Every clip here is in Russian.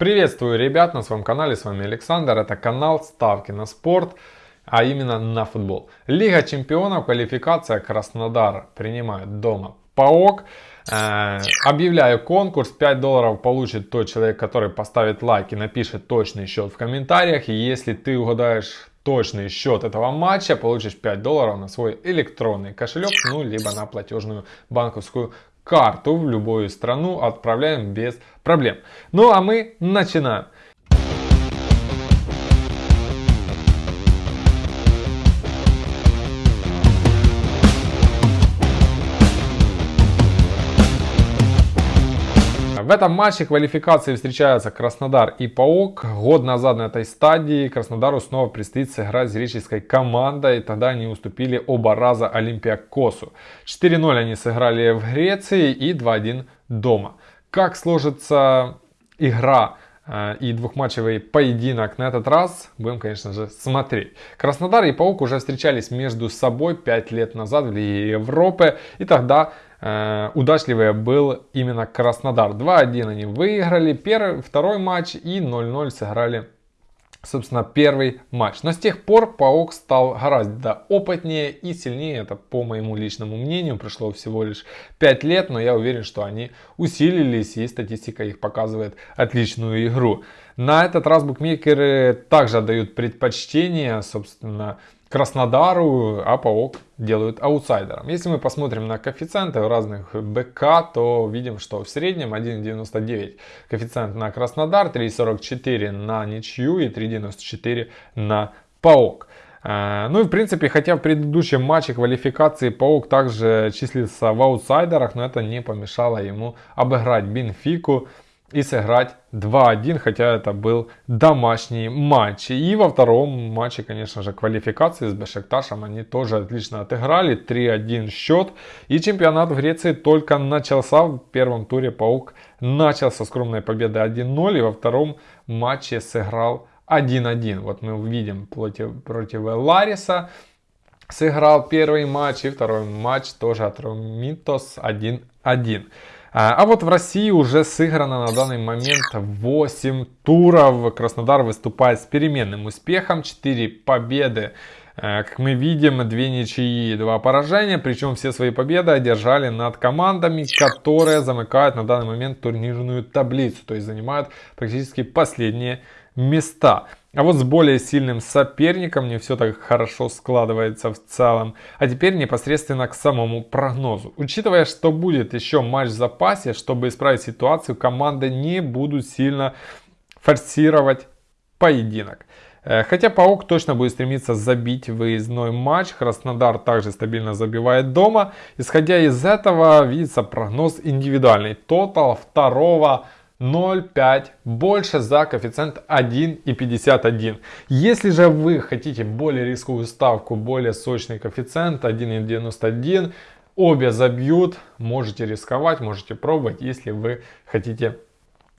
Приветствую ребят на своем канале, с вами Александр, это канал Ставки на спорт, а именно на футбол. Лига чемпионов, квалификация Краснодар принимает дома ПАОК. Э, объявляю конкурс, 5 долларов получит тот человек, который поставит лайк и напишет точный счет в комментариях. И если ты угадаешь точный счет этого матча, получишь 5 долларов на свой электронный кошелек, ну, либо на платежную банковскую карту в любую страну отправляем без проблем. Ну а мы начинаем. В этом матче квалификации встречаются Краснодар и Паук. Год назад на этой стадии Краснодару снова предстоит сыграть с греческой командой. Тогда они уступили оба раза Олимпиакосу. 4-0 они сыграли в Греции и 2-1 дома. Как сложится игра и двухматчевый поединок на этот раз будем, конечно же, смотреть. Краснодар и Паук уже встречались между собой 5 лет назад в Лиге Европы. И тогда э, удачливее был именно Краснодар. 2-1 они выиграли первый, второй матч и 0-0 сыграли собственно, первый матч. Но с тех пор Паук стал гораздо опытнее и сильнее. Это, по моему личному мнению, прошло всего лишь 5 лет, но я уверен, что они усилились и статистика их показывает отличную игру. На этот раз букмекеры также отдают предпочтение, собственно, Краснодару, а ПАОК делают аутсайдером. Если мы посмотрим на коэффициенты разных БК, то видим, что в среднем 1.99 коэффициент на Краснодар, 3.44 на ничью и 3.94 на ПАОК. Э, ну и в принципе, хотя в предыдущем матче квалификации Паук также числится в аутсайдерах, но это не помешало ему обыграть Бенфику и сыграть 2-1, хотя это был домашний матч. И во втором матче, конечно же, квалификации с Бешекташем они тоже отлично отыграли. 3-1 счет. И чемпионат в Греции только начался. В первом туре Паук начал со скромной победы 1-0 и во втором матче сыграл 1-1. Вот мы увидим против, против Лариса сыграл первый матч и второй матч тоже от Ромитос 1-1. А, а вот в России уже сыграно на данный момент 8 туров. Краснодар выступает с переменным успехом. 4 победы. Э, как мы видим, 2 ничьи и 2 поражения. Причем все свои победы одержали над командами, которые замыкают на данный момент турнирную таблицу. То есть занимают практически последние места. А вот с более сильным соперником не все так хорошо складывается в целом. А теперь непосредственно к самому прогнозу. Учитывая, что будет еще матч в запасе, чтобы исправить ситуацию, команды не будут сильно форсировать поединок. Э, хотя Паук точно будет стремиться забить выездной матч, Краснодар также стабильно забивает дома. Исходя из этого, видится прогноз индивидуальный. Тотал второго 0,5 больше за коэффициент 1,51. Если же вы хотите более рисковую ставку, более сочный коэффициент 1,91, обе забьют, можете рисковать, можете пробовать, если вы хотите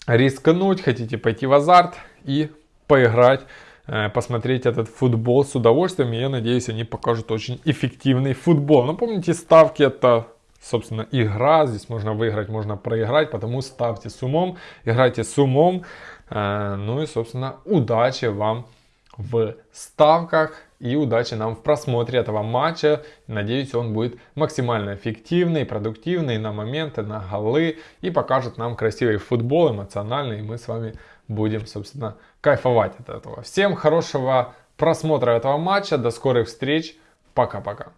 рискнуть, хотите пойти в азарт и поиграть э, посмотреть этот футбол с удовольствием. Я надеюсь, они покажут очень эффективный футбол. Но помните, ставки это собственно, игра. Здесь можно выиграть, можно проиграть, потому ставьте с умом, играйте с умом. Ну и, собственно, удачи вам в ставках и удачи нам в просмотре этого матча. Надеюсь, он будет максимально эффективный, продуктивный на моменты, на голы и покажет нам красивый футбол, эмоциональный, и мы с вами будем, собственно, кайфовать от этого. Всем хорошего просмотра этого матча, до скорых встреч, пока-пока.